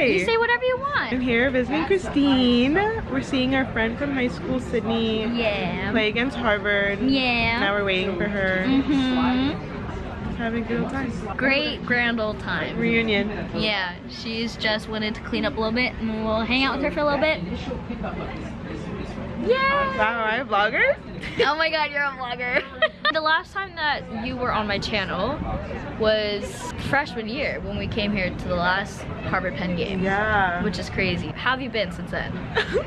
say? You say whatever you want. I'm here visiting Christine. We're seeing our friend from high school, Sydney, Yeah. play against Harvard. Yeah. Now we're waiting for her. Mm -hmm Having a good old time. Great grand old time. Reunion. Yeah, she's just wanted to clean up a little bit, and we'll hang out with her for a little bit. Yeah. Wow, I'm a vlogger? Oh my god, you're a vlogger. the last time that you were on my channel was freshman year when we came here to the last Harvard Penn game. Yeah. Which is crazy. How have you been since then?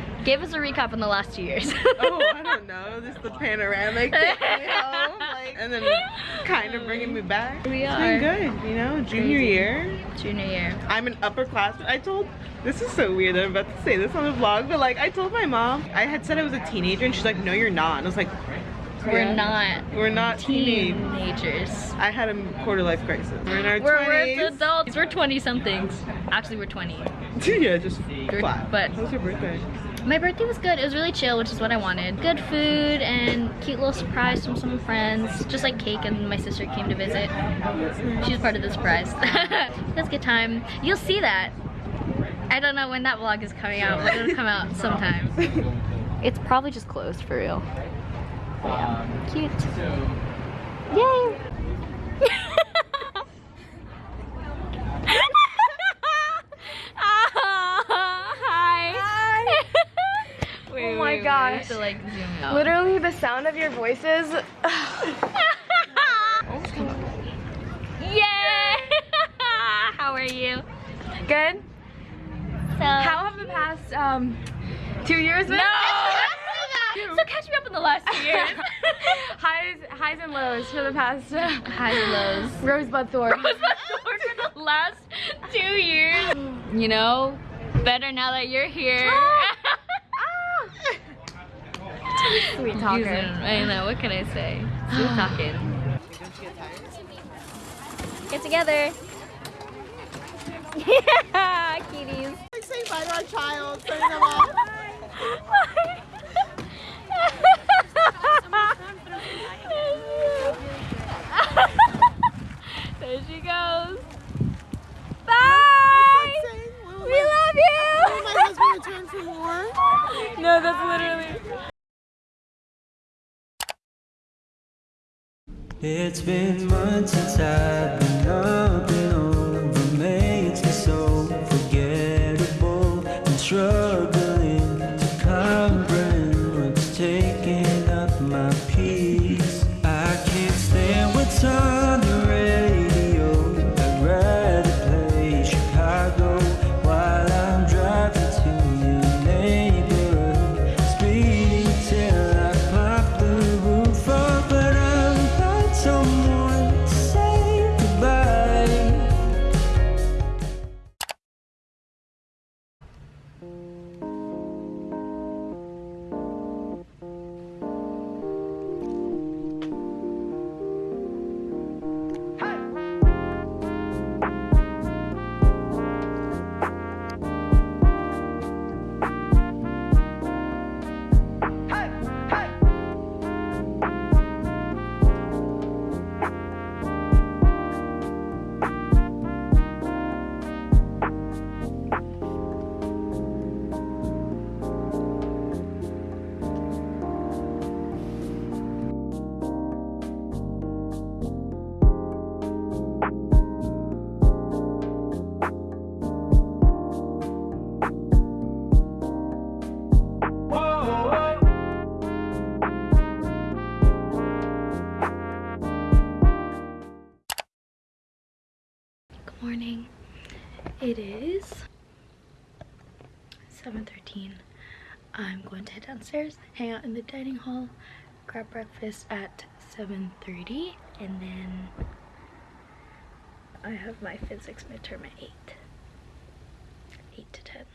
Give us a recap on the last two years. oh, I don't know. This is the panoramic taking me home, like, and then kind of bringing me back. We It's are. been good, you know. Junior Crazy. year. Junior year. I'm an upperclassman. I told. This is so weird I'm about to say this on the vlog, but like I told my mom, I had said I was a teenager, and she's like, "No, you're not." And I was like, We're "Yeah, not We're not teenage." teenagers. I had a quarter life crisis. We're in our We're, we're adults. We're 20 somethings. Actually, we're 20. yeah, just flat. but- How was your birthday? My birthday was good. It was really chill, which is what I wanted. Good food and cute little surprise from some friends. Just like cake and my sister came to visit. She was part of the surprise. it was a good time. You'll see that. I don't know when that vlog is coming out, but it'll come out sometime. It's probably just closed for real. Yeah. Cute. Yay! Hi. Oh my gosh. To like zoom out. Literally, the sound of your voices. Yay! How are you? Good. So How have the past um, two years been? No! so catch me up in the last two years. highs, highs and lows for the past Highs and lows. Rosebud Thorn. for the last two years. You know, better now that you're here. Ah. Sweet Using- talker. I know, what can I say? Sweet talking. Get together. Yeah, kitties. Like say bye to our child, sending them off. there she goes. Bye. We love you. My husband returned from war. No, that's literally. It's been months since I've been up and over. Makes me so forgettable and struggling morning. It is 7.13. I'm going to head downstairs, hang out in the dining hall, grab breakfast at 7.30, and then I have my physics midterm at 8. 8 to 10.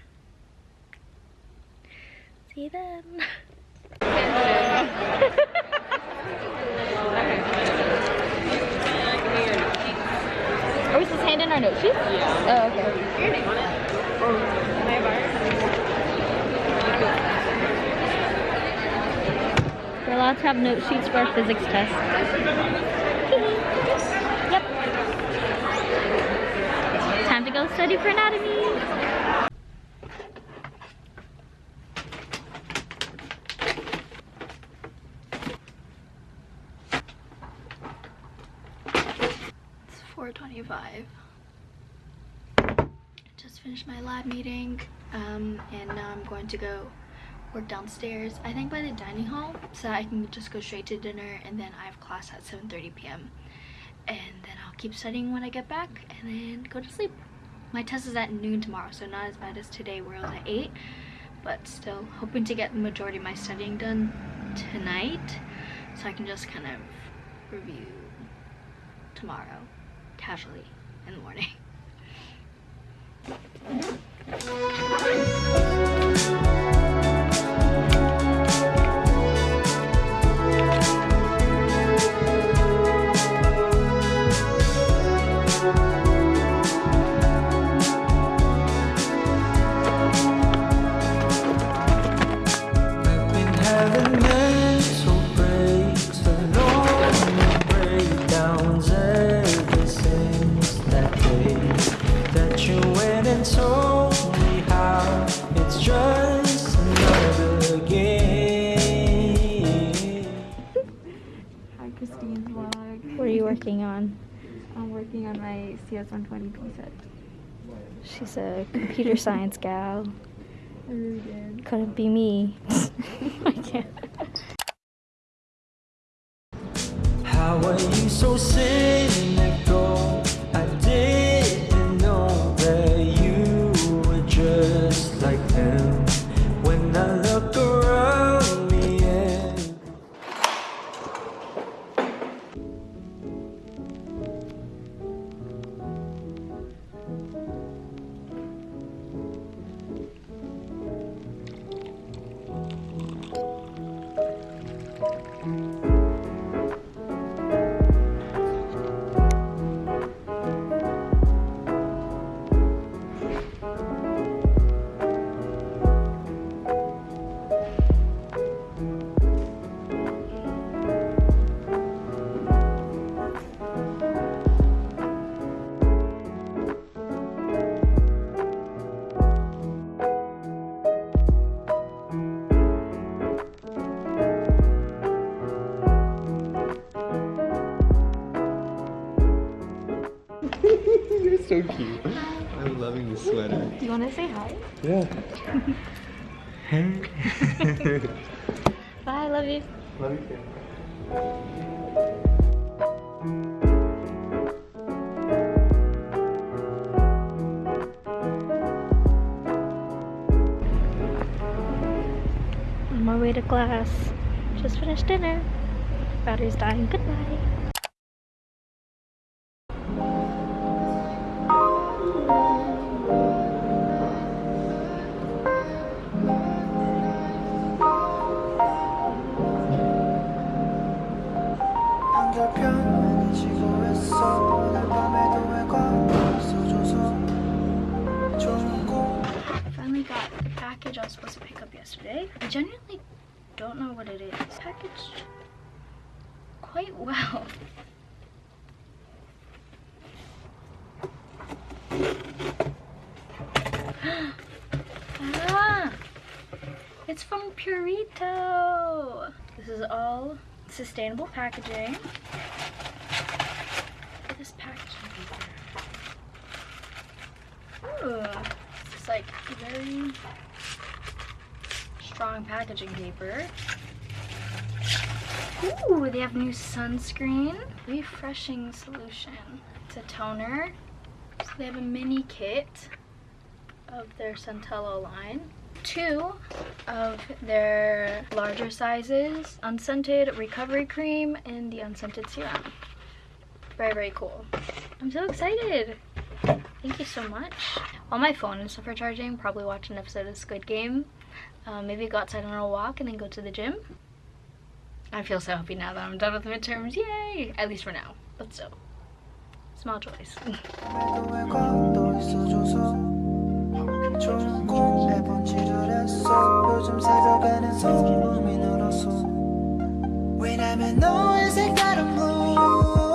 See you then. Are we supposed to hand in our note sheets? Yeah. Oh, okay. about to have note sheets for our physics test. yep. Time to go study for anatomy. It's 425. Just finished my lab meeting um, and now I'm going to go work downstairs. I think by the dining hall so I can just go straight to dinner and then I have class at 7.30 p.m. And then I'll keep studying when I get back and then go to sleep. My test is at noon tomorrow so not as bad as today where it was at 8 but still hoping to get the majority of my studying done tonight so I can just kind of review tomorrow casually in the morning. Thank you. Working on? I'm working on my CS120p set. She's a computer science gal. I really did. Couldn't be me. I can't. How are you so cynical? You're. I'm loving this sweater. Do you want to say hi? Yeah. Bye, love you. Love you too. On my way to class. Just finished dinner. Battery's dying. Goodbye. Package I was supposed to pick up yesterday. I genuinely don't know what it is. Packaged quite well. ah! It's from Purito! This is all sustainable packaging. This packaging paper. Ooh, it's like very strong packaging paper. Ooh, they have new sunscreen. Refreshing solution. It's a toner. So they have a mini kit of their Centella line. Two of their larger sizes. Unscented recovery cream and the unscented serum. Very, very cool. I'm so excited. Thank you so much. On my phone and stuff for charging, probably watch an episode of Squid Game. Um, maybe go outside on a walk and then go to the gym. I feel so happy now that I'm done with the midterms. Yay! At least for now. But still. Small joys.